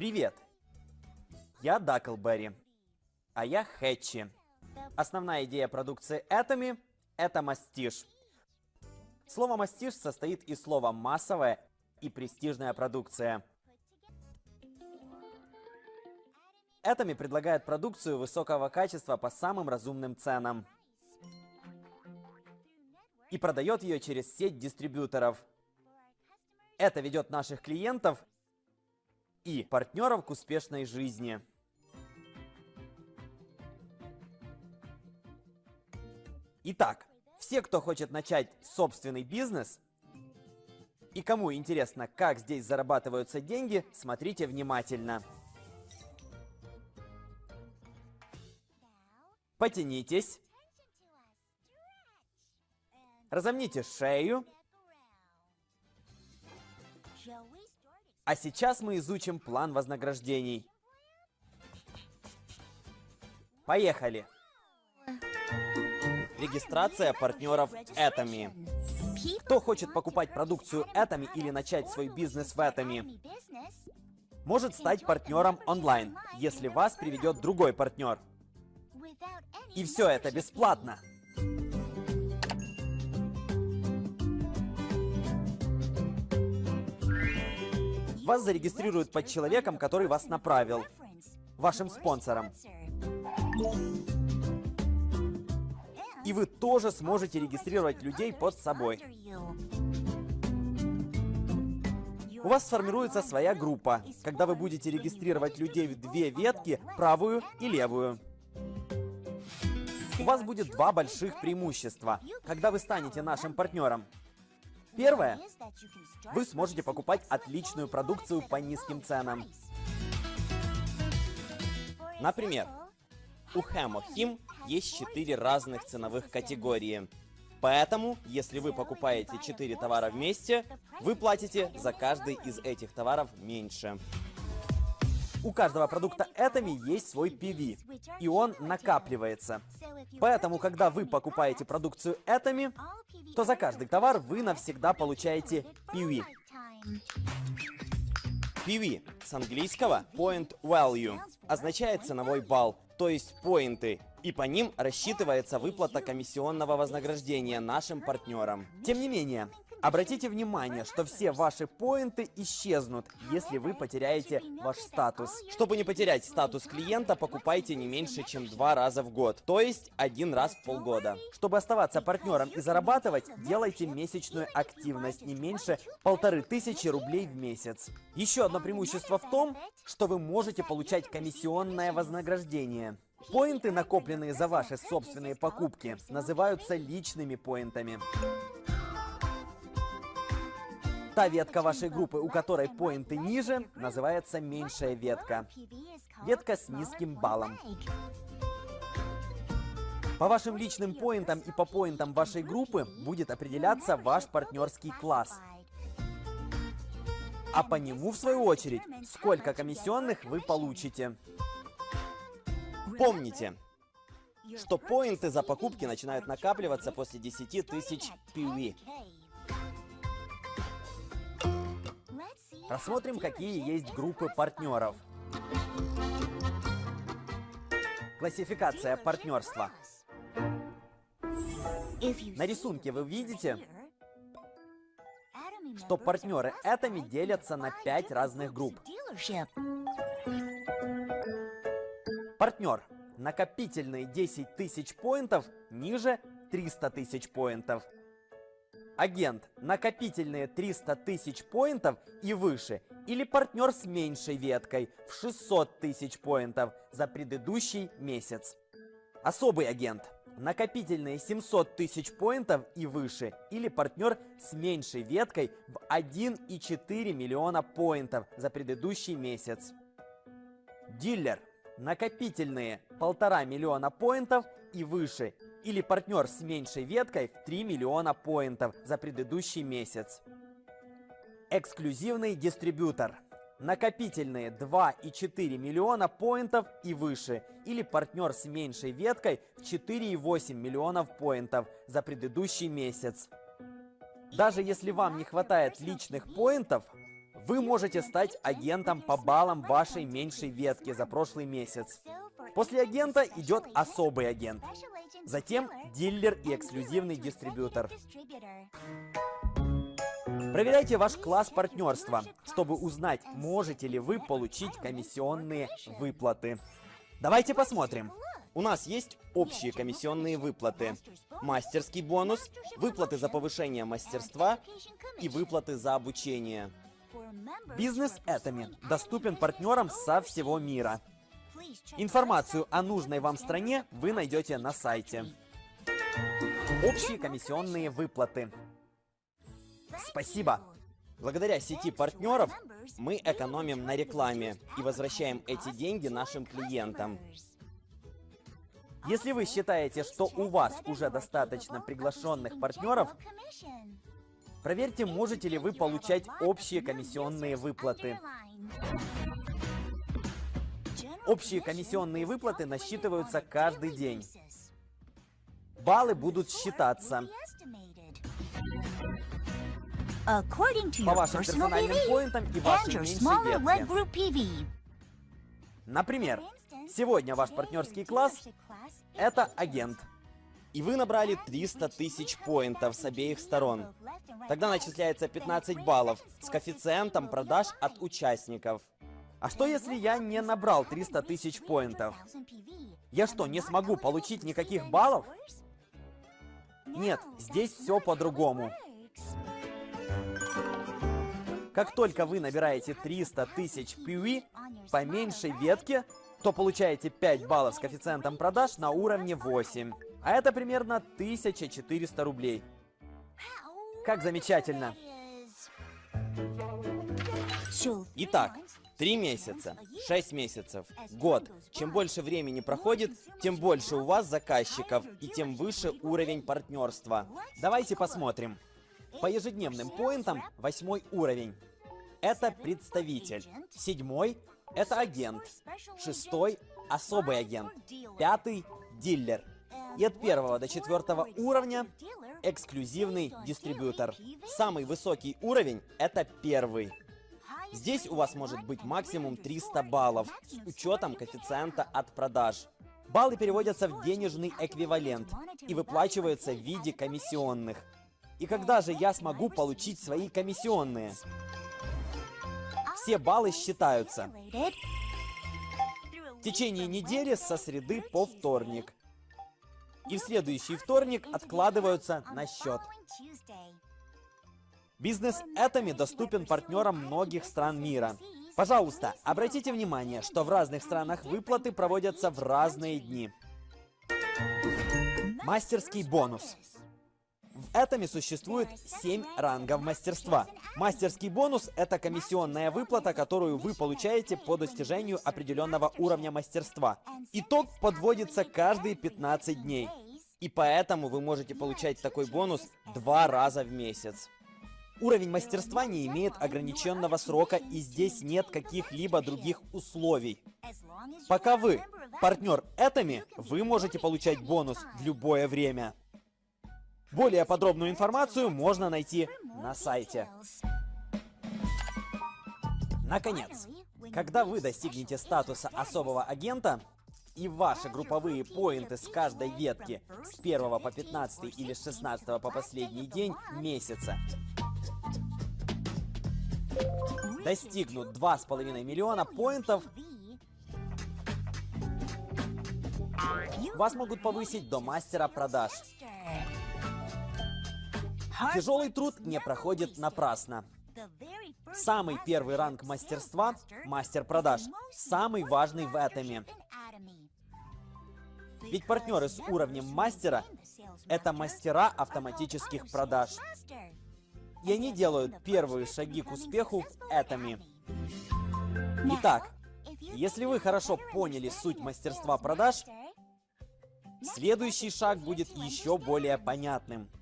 Привет! Я Даклберри, а я Хэтчи. Основная идея продукции Atomy — это мастиш. Слово мастиш состоит из слова массовая и престижная продукция. Atomy предлагает продукцию высокого качества по самым разумным ценам и продает ее через сеть дистрибьюторов. Это ведет наших клиентов и партнеров к успешной жизни. Итак, все, кто хочет начать собственный бизнес и кому интересно, как здесь зарабатываются деньги, смотрите внимательно. Потянитесь. Разомните шею. А сейчас мы изучим план вознаграждений. Поехали! Регистрация партнеров Atomy. Кто хочет покупать продукцию Atomy или начать свой бизнес в Atomy, может стать партнером онлайн, если вас приведет другой партнер. И все это бесплатно. Вас зарегистрируют под человеком, который вас направил, вашим спонсором. И вы тоже сможете регистрировать людей под собой. У вас сформируется своя группа, когда вы будете регистрировать людей в две ветки, правую и левую. У вас будет два больших преимущества, когда вы станете нашим партнером. Первое. Вы сможете покупать отличную продукцию по низким ценам. Например, у Hemo Him есть 4 разных ценовых категории. Поэтому, если вы покупаете 4 товара вместе, вы платите за каждый из этих товаров меньше. У каждого продукта Atomy есть свой PV, и он накапливается. Поэтому, когда вы покупаете продукцию Atomy, то за каждый товар вы навсегда получаете PV. PV с английского Point Value означает ценовой балл, то есть поинты, и по ним рассчитывается выплата комиссионного вознаграждения нашим партнерам. Тем не менее, Обратите внимание, что все ваши поинты исчезнут, если вы потеряете ваш статус. Чтобы не потерять статус клиента, покупайте не меньше, чем два раза в год, то есть один раз в полгода. Чтобы оставаться партнером и зарабатывать, делайте месячную активность не меньше полторы тысячи рублей в месяц. Еще одно преимущество в том, что вы можете получать комиссионное вознаграждение. Поинты, накопленные за ваши собственные покупки, называются личными поинтами. Та ветка вашей группы, у которой поинты ниже, называется меньшая ветка. Ветка с низким баллом. По вашим личным поинтам и по поинтам вашей группы будет определяться ваш партнерский класс. А по нему, в свою очередь, сколько комиссионных вы получите. Помните, что поинты за покупки начинают накапливаться после 10 тысяч PV. Рассмотрим, какие есть группы партнеров. Классификация партнерства. На рисунке вы видите, что партнеры Atomy делятся на 5 разных групп. Партнер. Накопительные 10 тысяч поинтов ниже 300 тысяч поинтов. Агент, накопительные 300 тысяч поинтов и выше, или партнер с меньшей веткой в 600 тысяч поинтов за предыдущий месяц. Особый агент, накопительные 700 тысяч поинтов и выше, или партнер с меньшей веткой в 1,4 миллиона поинтов за предыдущий месяц. Дилер, накопительные 1,5 миллиона поинтов и выше, или партнер с меньшей веткой в 3 миллиона поинтов за предыдущий месяц. Эксклюзивный дистрибьютор. Накопительные 2,4 миллиона поинтов и выше, или партнер с меньшей веткой в 4,8 миллионов поинтов за предыдущий месяц. Даже если вам не хватает личных поинтов, Вы можете стать агентом по баллам вашей меньшей ветки за прошлый месяц. После агента идет особый агент. Затем дилер и эксклюзивный дистрибьютор. Проверяйте ваш класс партнерства, чтобы узнать, можете ли вы получить комиссионные выплаты. Давайте посмотрим. У нас есть общие комиссионные выплаты, мастерский бонус, выплаты за повышение мастерства и выплаты за обучение. Бизнес Этами доступен партнерам со всего мира. Информацию о нужной вам стране вы найдете на сайте. Общие комиссионные выплаты. Спасибо! Благодаря сети партнеров мы экономим на рекламе и возвращаем эти деньги нашим клиентам. Если вы считаете, что у вас уже достаточно приглашенных партнеров, проверьте, можете ли вы получать общие комиссионные выплаты. Общие комиссионные выплаты насчитываются каждый день. Баллы будут считаться по вашим персональным поинтам и вашей меньшей ветке. Например, сегодня ваш партнерский класс — это агент. И вы набрали 300 тысяч поинтов с обеих сторон. Тогда начисляется 15 баллов с коэффициентом продаж от участников. А что если я не набрал 300 тысяч поинтов? Я что, не смогу получить никаких баллов? Нет, здесь все по-другому. Как только вы набираете 300 тысяч PV по меньшей ветке, то получаете 5 баллов с коэффициентом продаж на уровне 8. А это примерно 1400 рублей. Как замечательно! Итак, 3 месяца, 6 месяцев, год. Чем больше времени проходит, тем больше у вас заказчиков и тем выше уровень партнерства. Давайте посмотрим. По ежедневным поинтам восьмой уровень. Это представитель. Седьмой – это агент. Шестой – особый агент. Пятый – дилер. И от первого до четвертого уровня – эксклюзивный дистрибьютор. Самый высокий уровень – это первый. Здесь у вас может быть максимум 300 баллов с учетом коэффициента от продаж. Баллы переводятся в денежный эквивалент и выплачиваются в виде комиссионных. И когда же я смогу получить свои комиссионные? Все баллы считаются. В течение недели со среды по вторник. И в следующий вторник откладываются на счет. Бизнес Этами доступен партнерам многих стран мира. Пожалуйста, обратите внимание, что в разных странах выплаты проводятся в разные дни. Мастерский бонус. В Этами существует 7 рангов мастерства. Мастерский бонус – это комиссионная выплата, которую вы получаете по достижению определенного уровня мастерства. Итог подводится каждые 15 дней. И поэтому вы можете получать такой бонус два раза в месяц. Уровень мастерства не имеет ограниченного срока и здесь нет каких-либо других условий. Пока вы партнер Этами, вы можете получать бонус в любое время. Более подробную информацию можно найти на сайте. Наконец, когда вы достигнете статуса особого агента, и ваши групповые поинты с каждой ветки с 1 по 15 или с 16 по последний день месяца достигнут 2,5 миллиона поинтов, вас могут повысить до мастера продаж. Тяжелый труд не проходит напрасно. Самый первый ранг мастерства – мастер продаж. Самый важный в Атоме. Ведь партнеры с уровнем мастера – это мастера автоматических продаж. И они делают первые шаги к успеху Атоме. Итак, если вы хорошо поняли суть мастерства продаж, следующий шаг будет еще более понятным –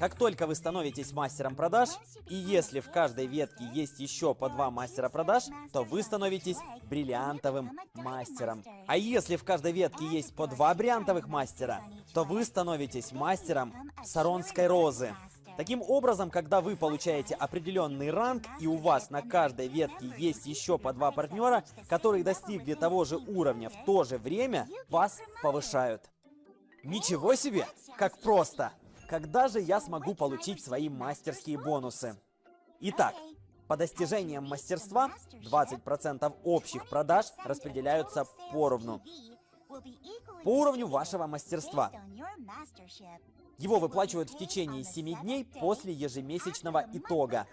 как только вы становитесь мастером продаж, и если в каждой ветке есть еще по два мастера продаж, то вы становитесь бриллиантовым мастером. А если в каждой ветке есть по два бриллиантовых мастера, то вы становитесь мастером саронской розы. Таким образом, когда вы получаете определенный ранг, и у вас на каждой ветке есть еще по два партнера, которые достигли того же уровня в то же время, вас повышают. Ничего себе! Как просто! Когда же я смогу получить свои мастерские бонусы? Итак, по достижениям мастерства 20% общих продаж распределяются поровну. По уровню вашего мастерства. Его выплачивают в течение 7 дней после ежемесячного итога.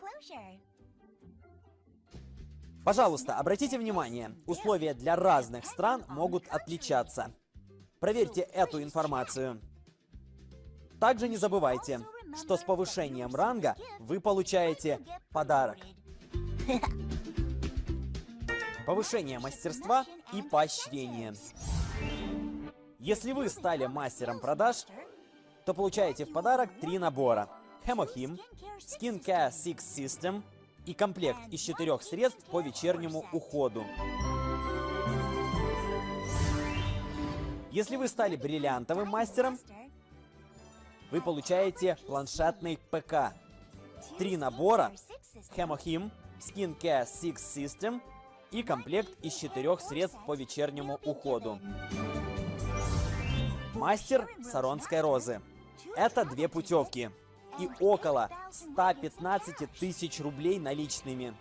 Пожалуйста, обратите внимание, условия для разных стран могут отличаться. Проверьте эту информацию. Также не забывайте, что с повышением ранга вы получаете подарок. Повышение мастерства и поощрение. Если вы стали мастером продаж, то получаете в подарок три набора. Hemohim, Skincare Six System и комплект из четырех средств по вечернему уходу. Если вы стали бриллиантовым мастером, вы получаете планшетный ПК. Три набора Hemohim, Skincare Six System и комплект из четырех средств по вечернему уходу. Мастер Саронской розы. Это две путевки и около 115 тысяч рублей наличными.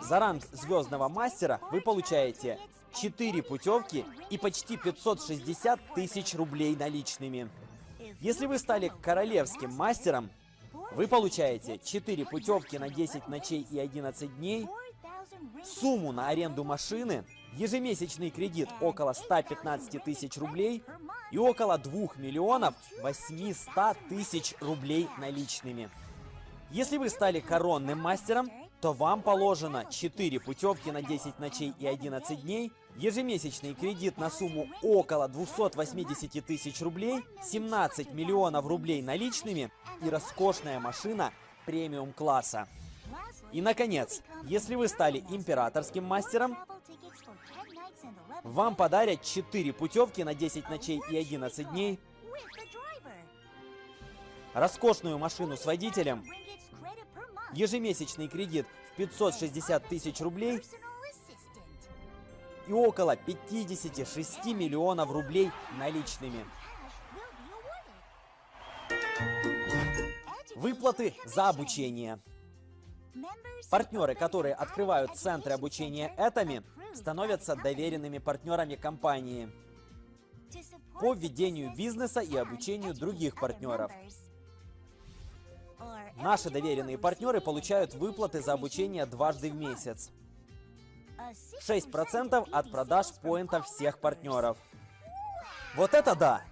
За ранг звездного мастера вы получаете 4 путевки и почти 560 тысяч рублей наличными. Если вы стали королевским мастером, вы получаете 4 путевки на 10 ночей и 11 дней, сумму на аренду машины, ежемесячный кредит около 115 тысяч рублей и около 2 миллионов 800 тысяч рублей наличными. Если вы стали коронным мастером, то вам положено 4 путевки на 10 ночей и 11 дней, ежемесячный кредит на сумму около 280 тысяч рублей, 17 миллионов рублей наличными и роскошная машина премиум-класса. И, наконец, если вы стали императорским мастером, вам подарят 4 путевки на 10 ночей и 11 дней, роскошную машину с водителем, ежемесячный кредит в 560 тысяч рублей и около 56 миллионов рублей наличными. Выплаты за обучение. Партнеры, которые открывают центры обучения этими, становятся доверенными партнерами компании по ведению бизнеса и обучению других партнеров. Наши доверенные партнеры получают выплаты за обучение дважды в месяц. 6% от продаж поинтов всех партнеров. Вот это да!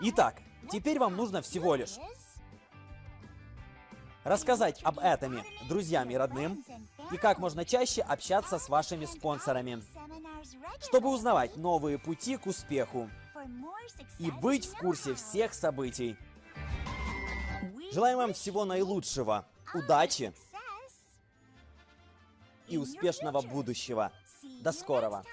Итак, теперь вам нужно всего лишь рассказать об этом друзьям и родным и как можно чаще общаться с вашими спонсорами, чтобы узнавать новые пути к успеху и быть в курсе всех событий. Желаем вам всего наилучшего, удачи и успешного будущего. До скорого!